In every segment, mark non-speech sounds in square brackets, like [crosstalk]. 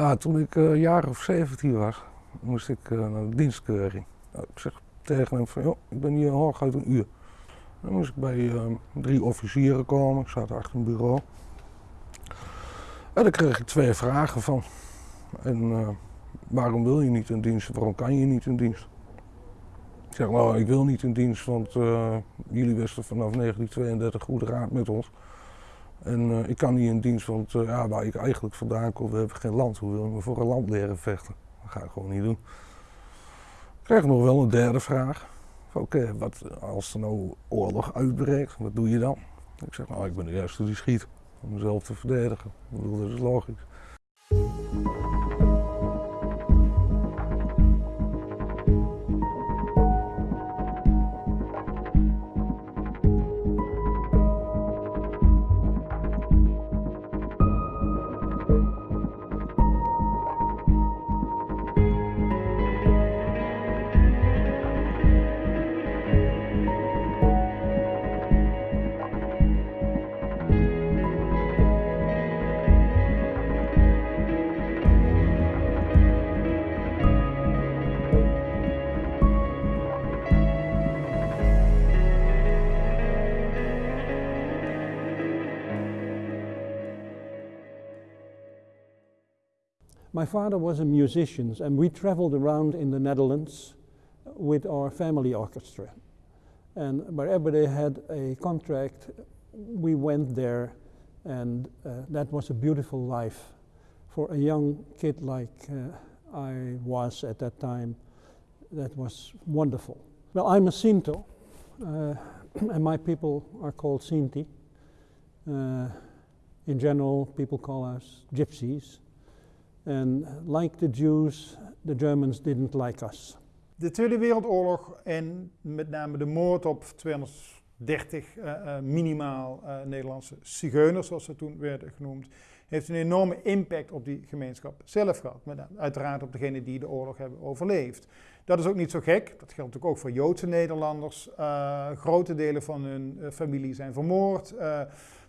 Ja, toen ik een jaar of 17 was, moest ik uh, naar de dienstkeuring. Nou, ik zeg tegen hem van, joh, ik ben hier hooguit een uur. Dan moest ik bij uh, drie officieren komen, ik zat achter een bureau. En dan kreeg ik twee vragen van. En uh, waarom wil je niet in dienst? Waarom kan je niet in dienst? Ik zeg, nou, ik wil niet in dienst, want jullie wisten vanaf 1932 goed raad met ons. En uh, ik kan niet in dienst, want uh, ja, waar ik eigenlijk vandaan kom, we hebben geen land. Hoe wil je me voor een land leren vechten? Dat ga ik gewoon niet doen. Ik krijg nog wel een derde vraag. Oké, wat als er nou oorlog uitbreekt, wat doe je dan? Ik zeg, nou, ik ben de eerste die schiet om mezelf te verdedigen. Dat is logisch. My father was a musician and we traveled around in the Netherlands with our family orchestra. And wherever they had a contract, we went there and uh, that was a beautiful life for a young kid like uh, I was at that time. That was wonderful. Well, I'm a Sinto uh, [clears throat] and my people are called Sinti. Uh, in general, people call us gypsies. And like the Jews, the Germans didn't like us. De Tweede Wereldoorlog en met name de moord op 230 uh, uh, minimaal uh, Nederlandse zigeuners, zoals ze toen werden genoemd, heeft een enorme impact op die gemeenschap zelf gehad. Maar uiteraard op degenen die de oorlog hebben overleefd. Dat is ook niet zo gek. Dat geldt natuurlijk ook voor Joodse Nederlanders. Uh, grote delen van hun uh, familie zijn vermoord. Uh,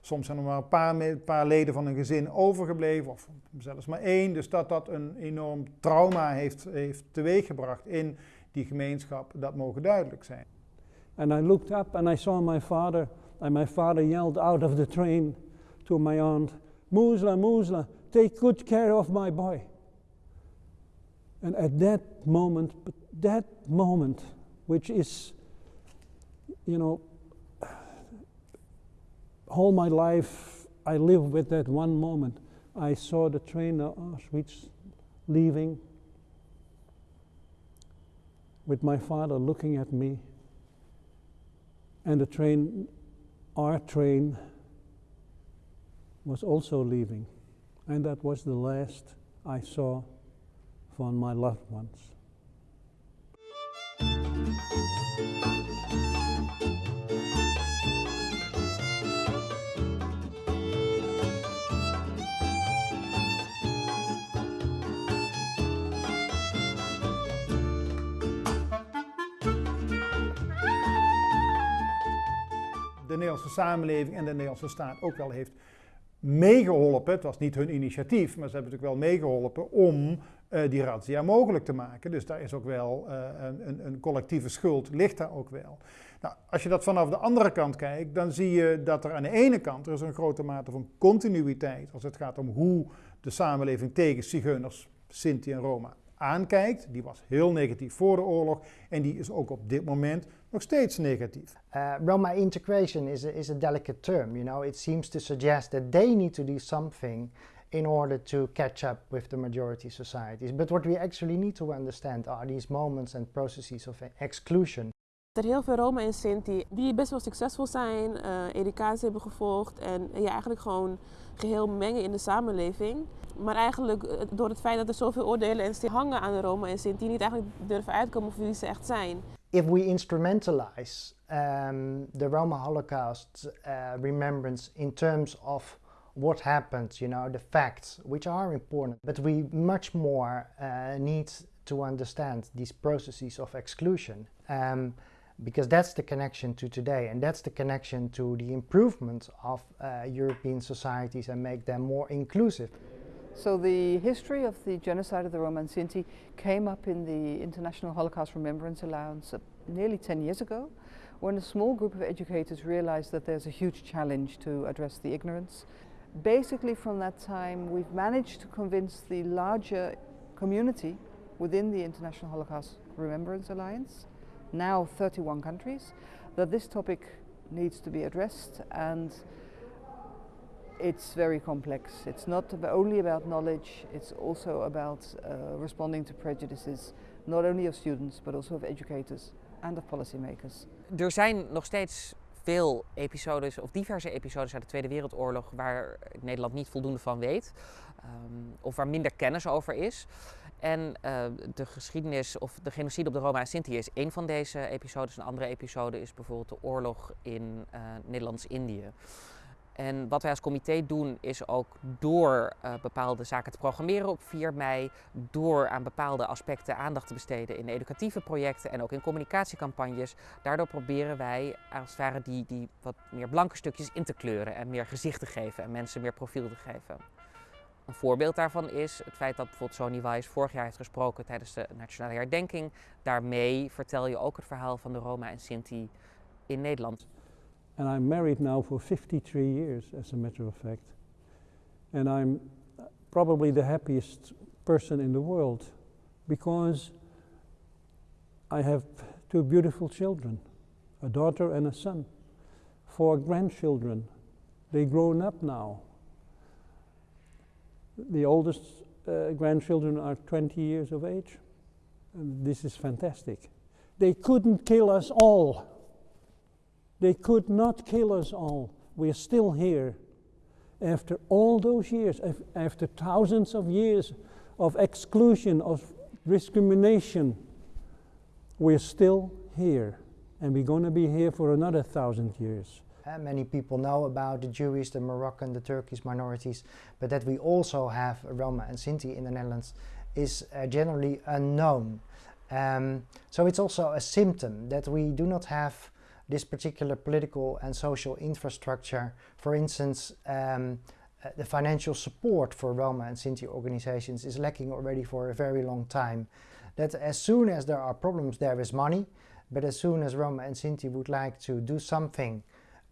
soms zijn er maar een paar, paar, leden van een gezin overgebleven, of zelfs maar één. Dus dat dat een enorm trauma heeft, heeft teweeggebracht in die gemeenschap, dat mogen duidelijk zijn. And I looked up and I saw my father, and my father yelled out of the train to my aunt, Musla, Musla, take good care of my boy. And at that moment, that moment, which is, you know, all my life I live with that one moment. I saw the train of Auschwitz leaving with my father looking at me and the train, our train, was also leaving. And that was the last I saw from my loved ones. de Nederlandse samenleving en de Nederlandse staat ook wel heeft meegeholpen. Het was niet hun initiatief, maar ze hebben natuurlijk wel meegeholpen om uh, die razzia mogelijk te maken. Dus daar is ook wel uh, een, een, collectieve schuld, ligt daar ook wel. Nou, als je dat vanaf de andere kant kijkt, dan zie je dat er aan de ene kant er is een grote mate van continuïteit als het gaat om hoe de samenleving tegen zigeuners, Sinti en Roma aankijkt. Die was heel negatief voor de oorlog en die is ook op dit moment nog steeds negatief. Uh, Roma integration is a, is a delicate term, you know. It seems to suggest that they need to do something in order to catch up with the majority societies. But what we actually need to understand are these moments and processes of exclusion. Er heel veel Roma en Sinti die best wel succesvol zijn, uh, educatie hebben gevolgd en je ja, eigenlijk gewoon geheel mengen in de samenleving. Maar eigenlijk uh, door het feit dat er zoveel oordelen en hangen aan de Roma en Sinti niet eigenlijk durven uitkomen voor wie ze echt zijn. If we instrumentalize um, the Roma Holocaust uh, remembrance in terms of what happened, you know, the facts, which are important, but we much more uh, need to understand these processes of exclusion. Um, because that's the connection to today and that's the connection to the improvement of uh, European societies and make them more inclusive. So the history of the genocide of the Roma and Sinti came up in the International Holocaust Remembrance Alliance uh, nearly 10 years ago when a small group of educators realized that there's a huge challenge to address the ignorance. Basically from that time we've managed to convince the larger community within the International Holocaust Remembrance Alliance, now 31 countries, that this topic needs to be addressed and it's very complex. It's not only about knowledge, it's also about uh, responding to prejudices, not only of students, but also of educators and of policymakers. Er zijn nog steeds veel episodes, of diverse episodes uit de Tweede Wereldoorlog, waar Nederland niet voldoende van weet, um, of waar minder kennis over is. En uh, de geschiedenis of de genocide op de Roma en Sinti is één van deze episodes. Een andere episode is bijvoorbeeld de oorlog in uh, Nederlands-Indië. En wat wij als comité doen is ook door uh, bepaalde zaken te programmeren op 4 mei, door aan bepaalde aspecten aandacht te besteden in educatieve projecten en ook in communicatiecampagnes. Daardoor proberen wij als het ware die, die wat meer blanke stukjes in te kleuren en meer gezicht te geven en mensen meer profiel te geven. Een voorbeeld daarvan is het feit dat bijvoorbeeld Sony Wise vorig jaar heeft gesproken tijdens de Nationale Herdenking. Daarmee vertel je ook het verhaal van de Roma en Sinti in Nederland. And I'm married now for 53 years, as a matter of fact. And I'm probably the happiest person in the world because I have two beautiful children, a daughter and a son, four grandchildren. They're grown up now. The oldest uh, grandchildren are 20 years of age. And this is fantastic. They couldn't kill us all. They could not kill us all. We are still here. After all those years, after thousands of years of exclusion, of discrimination, we're still here. And we're going to be here for another thousand years. Uh, many people know about the Jewish, the Moroccan, the Turkish minorities, but that we also have Roma and Sinti in the Netherlands is uh, generally unknown. Um, so it's also a symptom that we do not have this particular political and social infrastructure. For instance, um, uh, the financial support for Roma and Sinti organizations is lacking already for a very long time. That as soon as there are problems, there is money, but as soon as Roma and Sinti would like to do something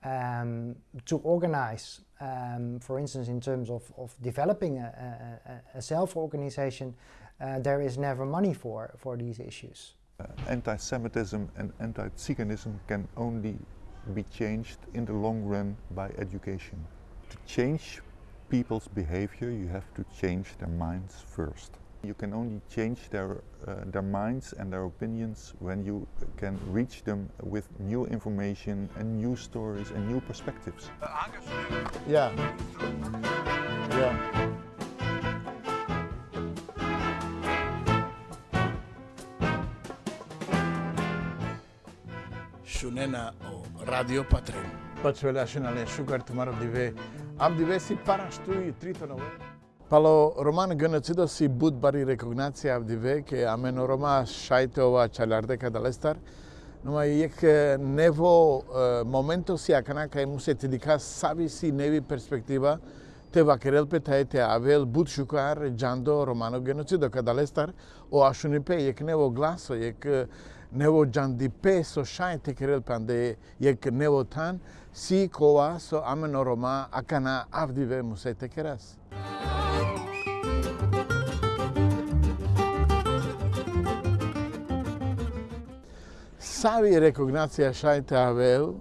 um, to organize, um, for instance, in terms of, of developing a, a, a self-organization, uh, there is never money for, for these issues. Uh, anti-Semitism and anti-Tsiganism can only be changed in the long run by education. To change people's behavior, you have to change their minds first. You can only change their, uh, their minds and their opinions when you can reach them with new information and new stories and new perspectives. Yeah. Yeah. не на Радио Патрен. Пачвеляше на Лешугар тумаров диве. Ам диве си пара што и трито на Пало роман Геноцидо си буд бари рекогнација авдиве ке амено рома шајте ова чалардека далестар. Нума јек нево моменто си акана кај му се тедика сави си неви перспектива те вакерелпета петајте те авел бут шукар джандо романо геноцидо кадалестар о ашунипе јек нево гласо јек него жанди пе со шајте tikrel панде jekk nevo tan si kowa so amen oroma akana авдиве musej tekras. Savi rekognacija xajte avel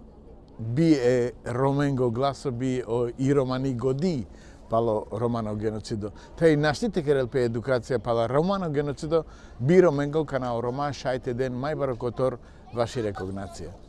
bi e romengo glaso bi o i romani годи пало Романо геноцидо. Тај наштите керелпе едукација пала Романо геноцидо, биро менгол канал Рома, шајте ден, мајбаро котор, ваши рекогнација.